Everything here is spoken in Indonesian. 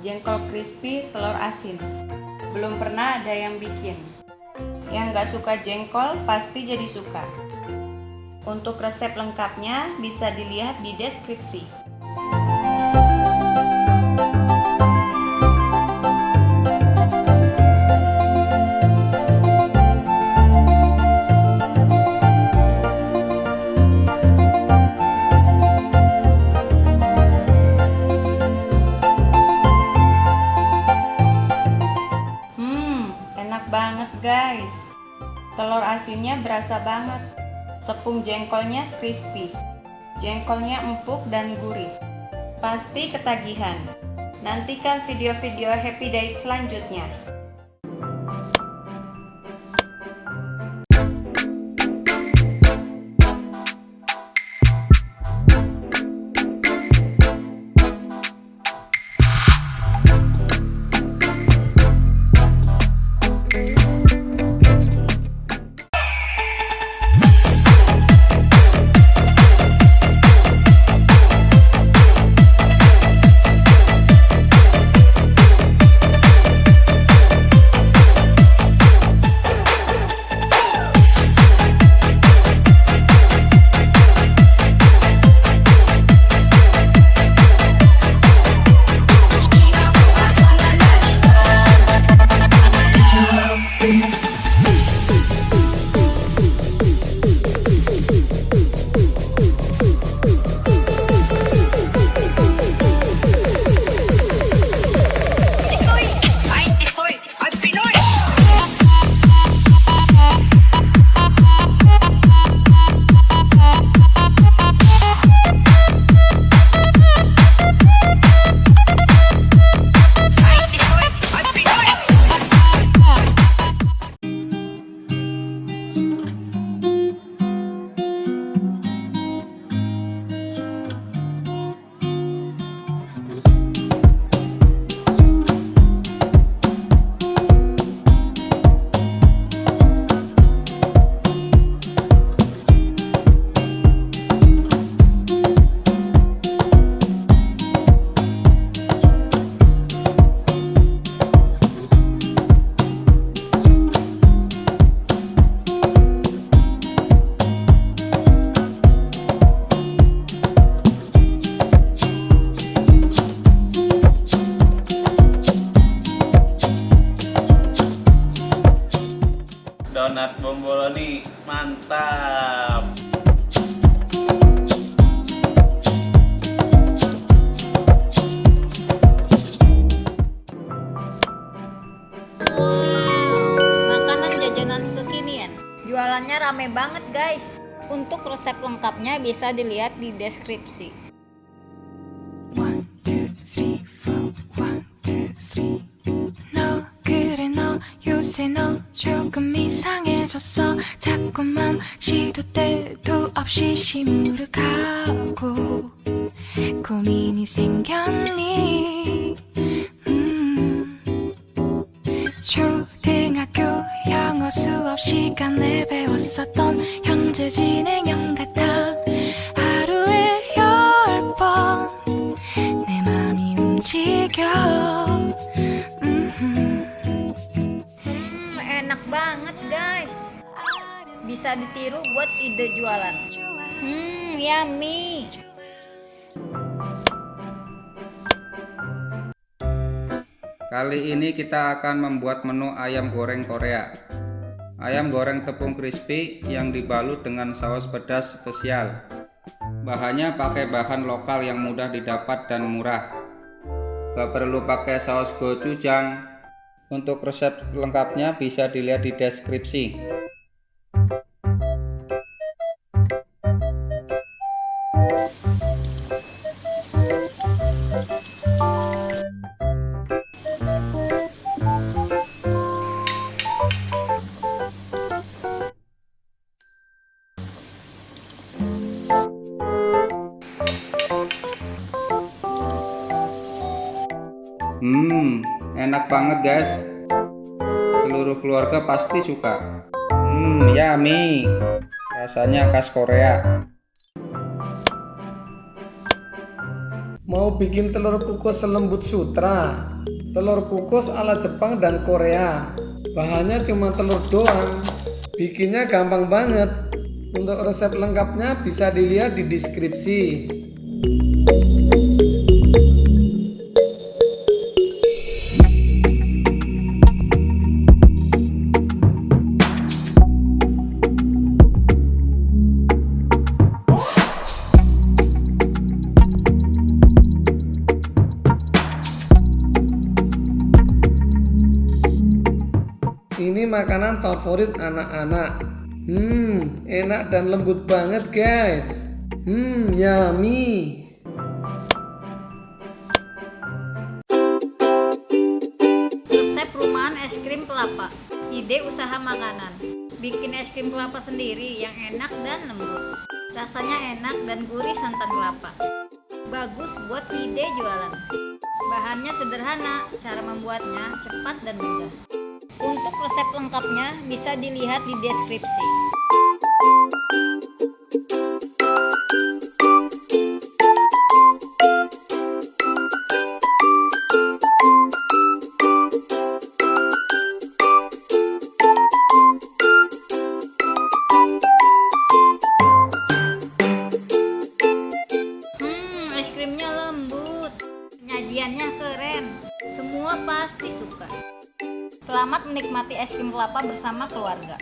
jengkol crispy telur asin. Belum pernah ada yang bikin. Yang nggak suka jengkol pasti jadi suka. Untuk resep lengkapnya bisa dilihat di deskripsi. Telur asinnya berasa banget. Tepung jengkolnya crispy. Jengkolnya empuk dan gurih. Pasti ketagihan. Nantikan video-video Happy Days selanjutnya. Mantap. Makanan jajanan kekinian. Jualannya rame banget guys. Untuk resep lengkapnya bisa dilihat di deskripsi. One, two, three, four. One, two, three. 너 그래 너 요새 너 조금 이상해졌어. 자꾸만 시도 때도 없이 시무룩하고 고민이 생겼니? 음. 초등학교 영어 수업 시간에 배웠었던 현재 진행형 같아. 하루에 열 번 내 맘이 움직여 banget guys. Bisa ditiru buat ide jualan. Hmm, yummy. Kali ini kita akan membuat menu ayam goreng Korea. Ayam goreng tepung crispy yang dibalut dengan saus pedas spesial. Bahannya pakai bahan lokal yang mudah didapat dan murah. Gak perlu pakai saus gochujang. Untuk resep lengkapnya bisa dilihat di deskripsi. Banget guys. Seluruh keluarga pasti suka. Hmm, yummy. Rasanya khas Korea. Mau bikin telur kukus selembut sutra, telur kukus ala Jepang dan Korea. Bahannya cuma telur doang. Bikinnya gampang banget. Untuk resep lengkapnya bisa dilihat di deskripsi. Ini makanan favorit anak-anak. Hmm, enak dan lembut banget, guys. Hmm, yummy. Resep rumahan es krim kelapa. Ide usaha makanan. Bikin es krim kelapa sendiri yang enak dan lembut. Rasanya enak dan gurih santan kelapa. Bagus buat ide jualan. Bahannya sederhana, cara membuatnya cepat dan mudah. Untuk resep lengkapnya bisa dilihat di deskripsi. Hmm, es lembut. Penyajiannya keren. Semua pasti suka. Selamat menikmati es krim kelapa bersama keluarga.